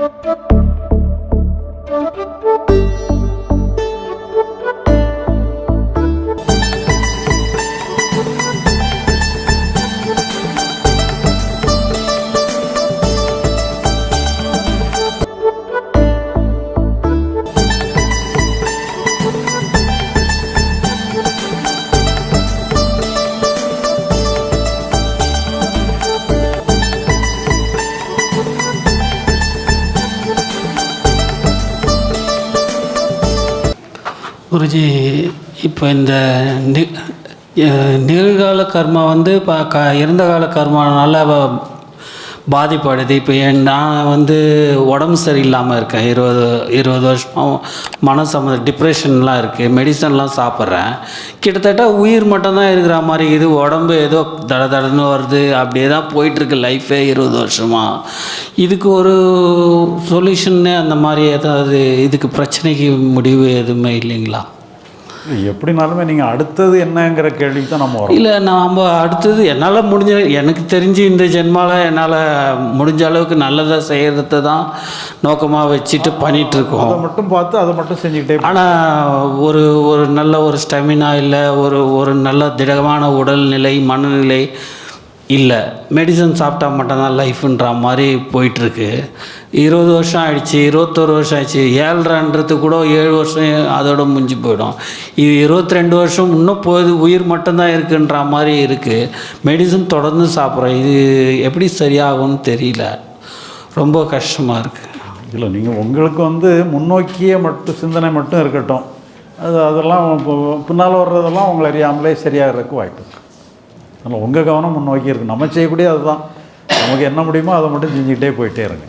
Thank you. Guruji இப்போ இந்த நி நிகழ்கால கர்மா வந்து இப்போ க இறந்த கால கர்மா நல்லா பாதிப்படையுது. இப்போ என் நான் வந்து உடம்பு சரியில்லாமல் இருக்கேன். இருபது இருபது வருஷம் மன சம்மந்த டிப்ரெஷன்லாம் இருக்குது மெடிசன்லாம் சாப்பிட்றேன். கிட்டத்தட்ட உயிர் மட்டும்தான் இருக்கிற மாதிரி இது. உடம்பு ஏதோ தட தடன்னு வருது. அப்படியே தான் போயிட்டுருக்கு லைஃபே இருபது வருஷமாக இதுக்கு ஒரு சொல்யூஷன்னு அந்த மாதிரி ஏதாவது இதுக்கு பிரச்சனைக்கு முடிவு எதுவுமே இல்லைங்களா? எப்படினாலுமே நீங்கள் அடுத்தது என்னங்கிற கேள்விக்கு தான் நம்ம வரோம் இல்லை நாம் அடுத்தது என்னால் முடிஞ்ச எனக்கு தெரிஞ்சு இந்த ஜென்மாவில் என்னால் முடிஞ்ச அளவுக்கு நல்லதை செய்கிறத தான் நோக்கமாக வச்சுட்டு பண்ணிகிட்ருக்கோம் அதை மட்டும் பார்த்து அதை மட்டும் செஞ்சுக்கிட்டே. ஆனால் ஒரு ஒரு நல்ல ஒரு ஸ்டெமினா இல்லை ஒரு ஒரு நல்ல திடமான உடல்நிலை மனநிலை இல்லை. மெடிசன் சாப்பிட்டா மட்டும்தான் லைஃப்ன்ற மாதிரி போயிட்டுருக்கு. இருபது வருஷம் ஆயிடுச்சு இருபத்தொரு வருஷம் ஆயிடுச்சு ஏழ்ரைன்றது கூட ஏழு வருஷம் அதோட முடிஞ்சு போயிடும். இது இருபத்தி ரெண்டு வருஷம் இன்னும் போகுது உயிர் மட்டும்தான் இருக்குன்ற மாதிரி இருக்குது மெடிசன் தொடர்ந்து சாப்பிட்றோம். இது எப்படி சரியாகும்னு தெரியல. ரொம்ப கஷ்டமாக இருக்குது இல்லை நீங்கள் உங்களுக்கு வந்து முன்னோக்கிய மட்டும் சிந்தனை மட்டும் இருக்கட்டும். அது அதெல்லாம் பின்னால் வர்றதெல்லாம் உங்களை அறியாமலே சரியாகிறதுக்கு வாய்ப்பு இருக்குது அதனால் உங்கள் கவனம் முன்னோக்கி இருக்குது நம்ம செய்யக்கூடிய அதுதான். நமக்கு என்ன முடியுமோ அதை மட்டும் செஞ்சுக்கிட்டே போயிட்டே இருங்க.